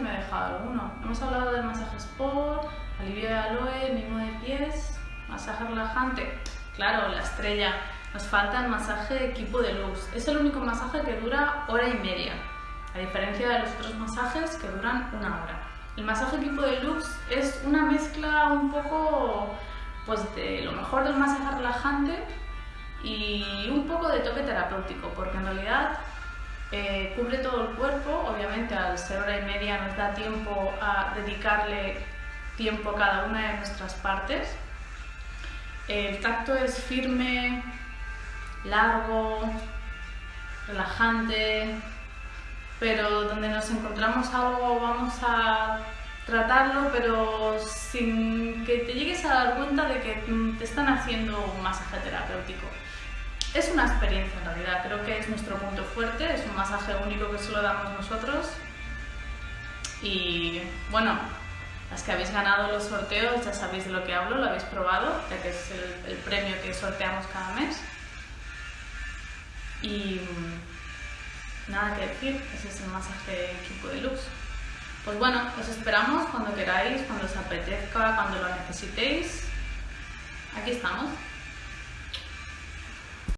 dejado alguno. Hemos hablado del masaje sport, alivio de aloe, mimo de pies, masaje relajante. Claro, la estrella. Nos falta el masaje equipo de luz. Es el único masaje que dura hora y media, a diferencia de los otros masajes que duran una hora. El masaje equipo de luz es una mezcla un poco pues, de lo mejor del masaje relajante y un poco de toque terapéutico, porque en realidad eh, cubre todo el cuerpo, obviamente al ser hora y media nos da tiempo a dedicarle tiempo a cada una de nuestras partes. El tacto es firme, largo, relajante, pero donde nos encontramos algo vamos a tratarlo, pero sin que te llegues a dar cuenta de que te están haciendo un masaje terapéutico. Es una experiencia en realidad, creo que es nuestro punto fuerte, es un masaje único que solo damos nosotros. Y bueno, las que habéis ganado los sorteos ya sabéis de lo que hablo, lo habéis probado, ya que es el, premio que sorteamos cada mes. Y nada que decir, ese es el masaje equipo de luz. Pues bueno, os esperamos cuando queráis, cuando os apetezca, cuando lo necesitéis. Aquí estamos.